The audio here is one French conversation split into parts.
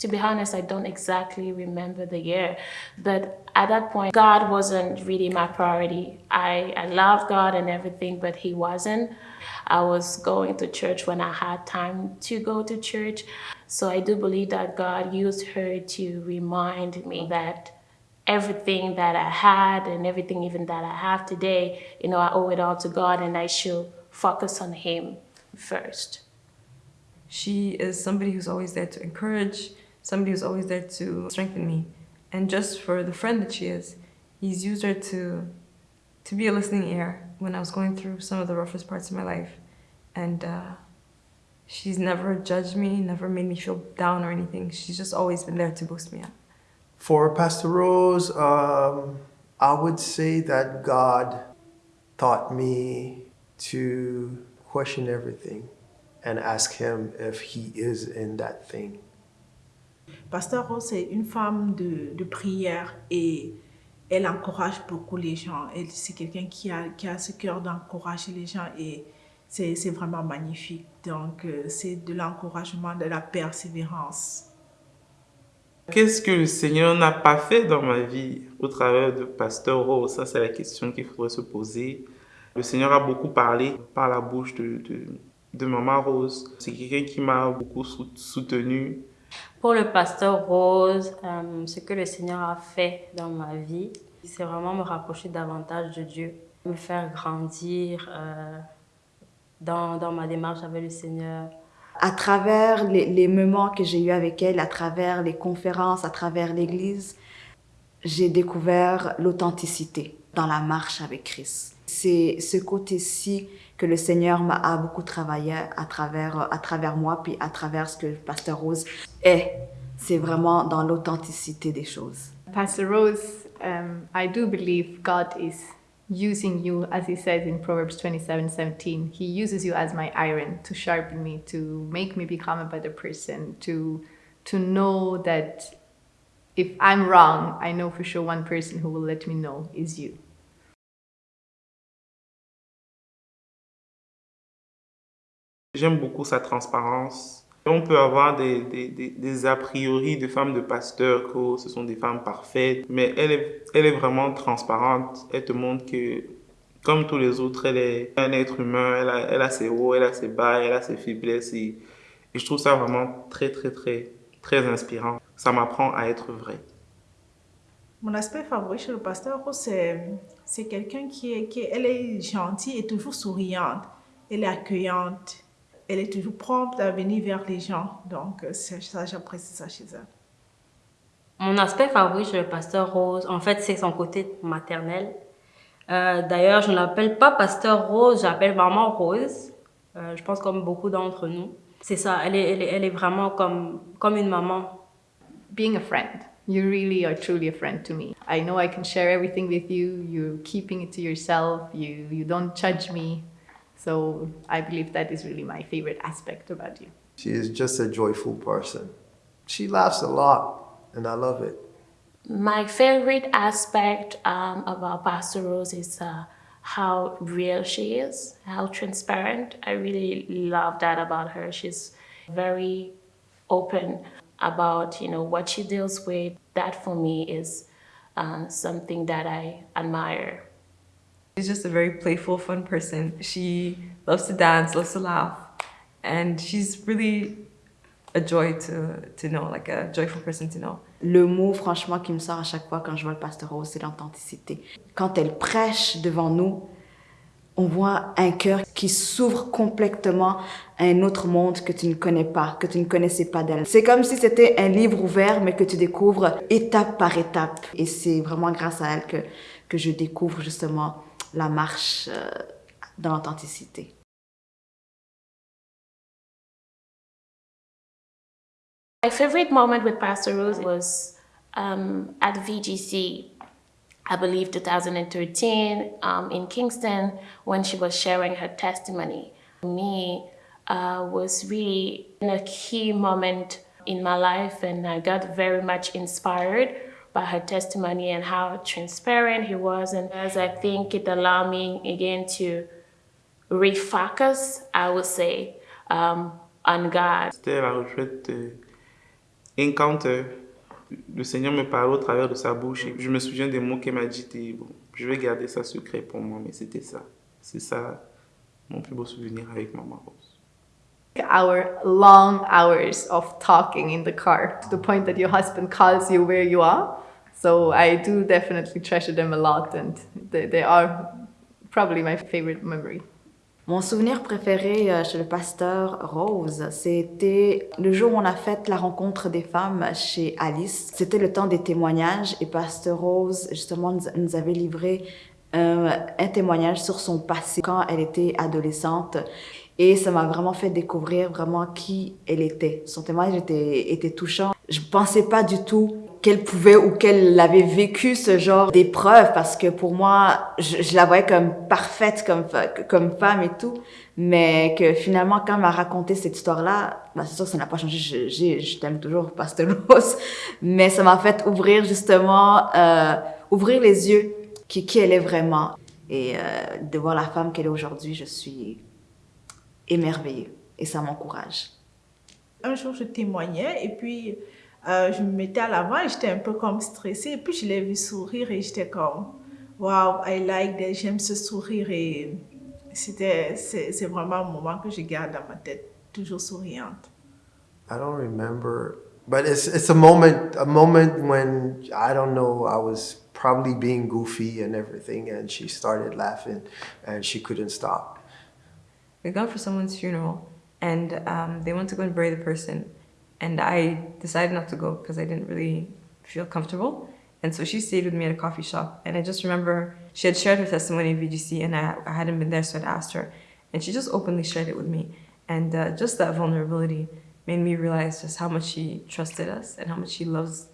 To be honest, I don't exactly remember the year, but at that point, God wasn't really my priority. I, I loved God and everything, but He wasn't. I was going to church when I had time to go to church. So I do believe that God used her to remind me that everything that I had and everything even that I have today, you know, I owe it all to God and I should focus on Him first. She is somebody who's always there to encourage, somebody who's always there to strengthen me. And just for the friend that she is, he's used her to, to be a listening ear when I was going through some of the roughest parts of my life. And uh, she's never judged me, never made me feel down or anything. She's just always been there to boost me up. For Pastor Rose, um, I would say that God taught me to question everything and ask him if he is in that thing. Pasteur Rose est une femme de, prière et elle encourage beaucoup les gens. C'est quelqu'un qui a, qui a ce cœur d'encourager les gens et c'est vraiment magnifique. Donc, euh, c'est de l'encouragement, de la persévérance. Qu'est-ce que le Seigneur n'a pas fait dans ma vie au travers de Pasteur Rose? Ça, c'est la question qu'il faudrait se poser. Le Seigneur a beaucoup parlé par la bouche de, de, de Maman Rose. C'est quelqu'un qui m'a beaucoup soutenu. Pour le pasteur Rose, euh, ce que le Seigneur a fait dans ma vie, c'est vraiment me rapprocher davantage de Dieu, me faire grandir euh, dans, dans, ma démarche avec le Seigneur. À travers les, les moments que j'ai eus avec elle, à travers les conférences, à travers l'Église, j'ai découvert l'authenticité dans la marche avec Christ. C'est ce côté-ci que le Seigneur m'a beaucoup travaillé à travers, à travers moi, puis à travers ce que Pasteur Rose est. C'est vraiment dans l'authenticité des choses. Pastor Rose, um, I do believe God is using you, as he says in Proverbs 27, 17. He uses you as my iron to sharpen me, to make me become a better person, to, to know that if I'm wrong, I know for sure one person who will let me know is you. J'aime beaucoup sa transparence. On peut avoir des, a priori de femmes de pasteurs que ce sont des femmes parfaites, mais elle est, vraiment transparente. Elle te montre que, comme tous les autres, elle est un être humain. Elle a, ses hauts, elle a ses bas, elle a ses faiblesses. Et, je trouve ça vraiment très, très, très, très inspirant. Ça m'apprend à être vrai. Mon aspect favori chez le pasteur, c'est quelqu'un qui est, qui elle est gentille et toujours souriante. Elle est accueillante elle est toujours prompte à venir vers les gens. Donc, ça, j'apprécie ça chez elle. Mon aspect favori chez le pasteur Rose, en fait, c'est son côté maternel. Euh, D'ailleurs, je ne l'appelle pas pasteur Rose, j'appelle maman Rose. Euh, je pense comme beaucoup d'entre nous. C'est ça, elle est, elle, est, elle est vraiment comme, comme une maman. Being a friend. You really are truly a friend to me. I know I can share everything with you. You're keeping it to yourself. You, you don't judge me. So I believe that is really my favorite aspect about you. She is just a joyful person. She laughs a lot, and I love it. My favorite aspect um, about Pastor Rose is uh, how real she is, how transparent. I really love that about her. She's very open about you know what she deals with. That for me is uh, something that I admire. She's just a very playful, fun person. She loves to dance, loves to laugh, and she's really a joy to, to know, like a joyful person to know. Le mot, franchement, qui me sort à chaque fois quand je vois le pasteur Rose, c'est l'authenticité. Quand elle prêche devant nous, on voit un cœur qui s'ouvre complètement à un autre monde que tu ne connais pas, que tu ne connaissais pas d'elle. C'est comme si c'était un livre ouvert, mais que tu découvres étape par étape. Et c'est vraiment grâce à elle que, que je découvre justement la marche euh, dans l'authenticité. My favorite moment with Pastor Rose was um, at VGC, I believe 2013, um, in Kingston, when she was sharing her testimony. Me uh, was really a key moment in my life, and I got very much inspired by her testimony and how transparent he was. And as I think it allowed me again to refocus, I would say, um, on God. C'était la retraite de, encounter. Le Seigneur me parle au travers de sa bouche et je me souviens des mots qu'elle m'a dit bon, je vais garder ça secret pour moi, mais c'était ça. C'est ça mon plus beau souvenir avec Maman Rose. Our long hours of talking in the car to the point that your husband calls you where you are. So I do definitely treasure them a lot and they, they are probably my favorite memory. Mon souvenir préféré euh, chez le pasteur Rose, c'était le jour où on a fait la rencontre des femmes chez Alice. C'était le temps des témoignages et pasteur Rose, justement, nous- avait livré euh, un témoignage sur son passé quand elle était adolescente. Et ça m'a vraiment fait découvrir vraiment qui elle était. Son témoignage était, était touchant. Je pensais pas du tout qu'elle pouvait ou qu'elle avait vécu ce genre d'épreuve parce que pour moi, je, la voyais comme parfaite comme, comme femme et tout. Mais que finalement, quand elle m'a raconté cette histoire-là, bah, c'est sûr que ça n'a pas changé. Je, t'aime toujours, Pasteur Rose. Mais ça m'a fait ouvrir justement, euh, ouvrir les yeux qui, qui elle est vraiment. Et euh, de voir la femme qu'elle est aujourd'hui, je suis émerveillée. Et ça m'encourage. Un jour, je témoignais et puis euh, je me mettais à l'avant et j'étais un peu comme stressée. Et puis je l'ai vu sourire et j'étais comme, wow, I like that, j'aime ce sourire. Et c'était, c'est, c'est vraiment un moment que je garde dans ma tête, toujours souriante. I don't remember, but it's it's a moment a moment when I don't know I was probably being goofy and everything, and she started laughing, and she couldn't stop. we gone for someone's funeral and um, they went to go and bury the person and i decided not to go because i didn't really feel comfortable. And so she stayed with me at a coffee shop. And i just remember she had shared her testimony at vgc and i, I hadn't been there so i'd asked her. And she just openly shared it with me. And uh, just that vulnerability made me realize just how much she trusted us and how much she loves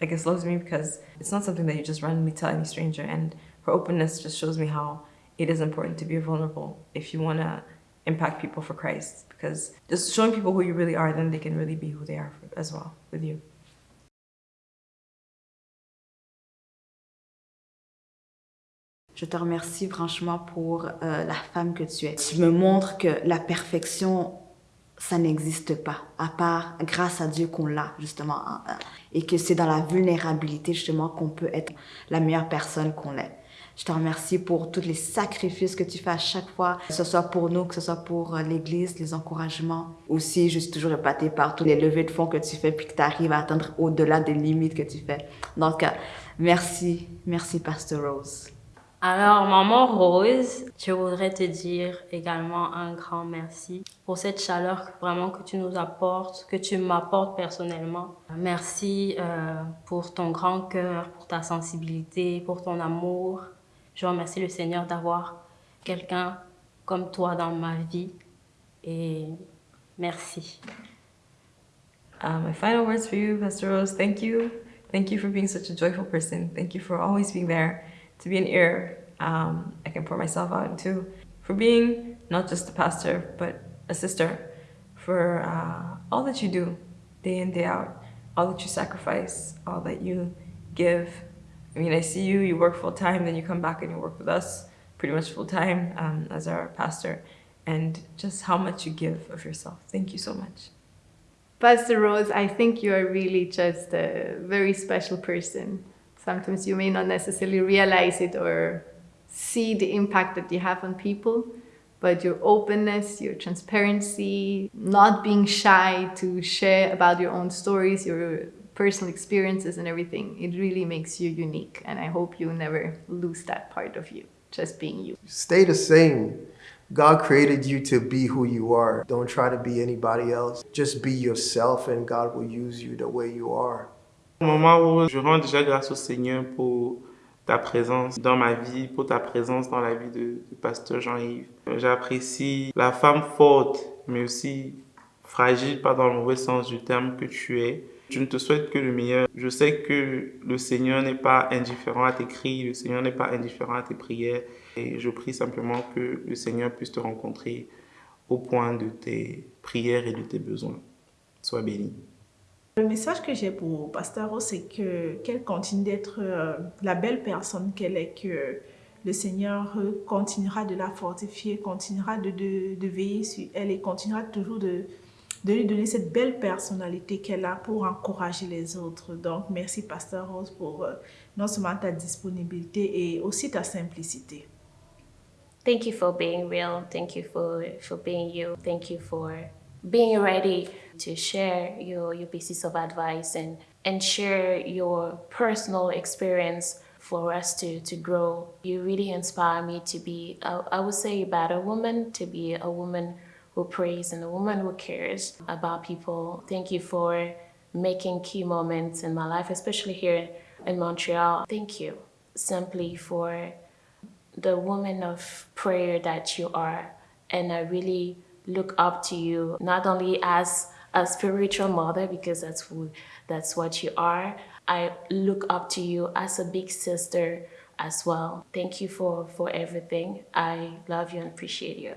i guess loves me because it's not something that you just randomly tell any stranger. And her openness just shows me how it is important to be vulnerable if you want to impact people for Christ because just showing people who you really are, then they can really be who they are as well with you. Je te remercie franchement pour euh, la femme que tu es. Tu me montres que la perfection, ça n'existe pas, à part grâce à Dieu qu'on l'a, justement. hein, hein, Et que c'est dans la vulnérabilité, justement, qu'on peut être la meilleure personne qu'on est. Je te remercie pour tous les sacrifices que tu fais à chaque fois, que ce soit pour nous, que ce soit pour euh, l'Église, les encouragements. Aussi, je suis toujours épatée par tous les levées de fonds que tu fais, puis que tu arrives à atteindre au-delà des limites que tu fais. Donc, euh, merci, merci, Pastor Rose. Alors, maman Rose, je voudrais te dire également un grand merci pour cette chaleur vraiment que tu nous apportes, que tu m'apportes personnellement. Merci euh, pour ton grand cœur, pour ta sensibilité, pour ton amour. Je remercie le Seigneur d'avoir quelqu'un comme toi dans ma vie. Et merci. Uh, my final words for you, Pastor Rose. Thank you. Thank you for being such a joyful person. Thank you for always being there to be an ear um, I can pour myself out into. For being not just a pastor, but a sister. For uh, all that you do day in, day out. All that you sacrifice. All that you give. I mean, I see you, you work full time, then you come back and you work with us pretty much full time um, as our pastor. And just how much you give of yourself. Thank you so much. Pastor Rose, I think you are really just a very special person. Sometimes you may not necessarily realize it or see the impact that you have on people, but your openness, your transparency, not being shy to share about your own stories, your personal experiences and everything, it really makes you unique. And I hope you never lose that part of you, just being you. Stay the same. God created you to be who you are. Don't try to be anybody else. Just be yourself, and God will use you the way you are. Maman Rose, je rends déjà grâce au Seigneur pour ta présence dans ma vie, pour ta présence dans la vie de, de Pasteur Jean-Yves. J'apprécie la femme forte, mais aussi fragile, pas dans le mauvais sens du terme que tu es. Je ne te souhaite que le meilleur. Je sais que le Seigneur n'est pas indifférent à tes cris, le Seigneur n'est pas indifférent à tes prières. Et je prie simplement que le Seigneur puisse te rencontrer au point de tes prières et de tes besoins. Sois béni. Le message que j'ai pour Pasteur Rose, c'est que qu'elle continue d'être euh, la belle personne qu'elle est, que le Seigneur continuera de la fortifier, continuera de veiller sur elle et continuera toujours de, de lui donner cette belle personnalité qu'elle a pour encourager les autres. Donc, merci Pasteur Rose pour euh, non seulement ta disponibilité et aussi ta simplicité. Thank you for being real. Thank you for, for being you. Thank you for being ready to share your, your pieces of advice and, and share your personal experience for us to, to grow. You really inspire me to be, I, I would say, a better woman, to be a woman who prays and a woman who cares about people. Thank you for making key moments in my life, especially here in Montreal. Thank you simply for the woman of prayer that you are. And I really look up to you, not only as a spiritual mother, because that's who, that's what you are. I look up to you as a big sister as well. Thank you for, for everything. I love you and appreciate you.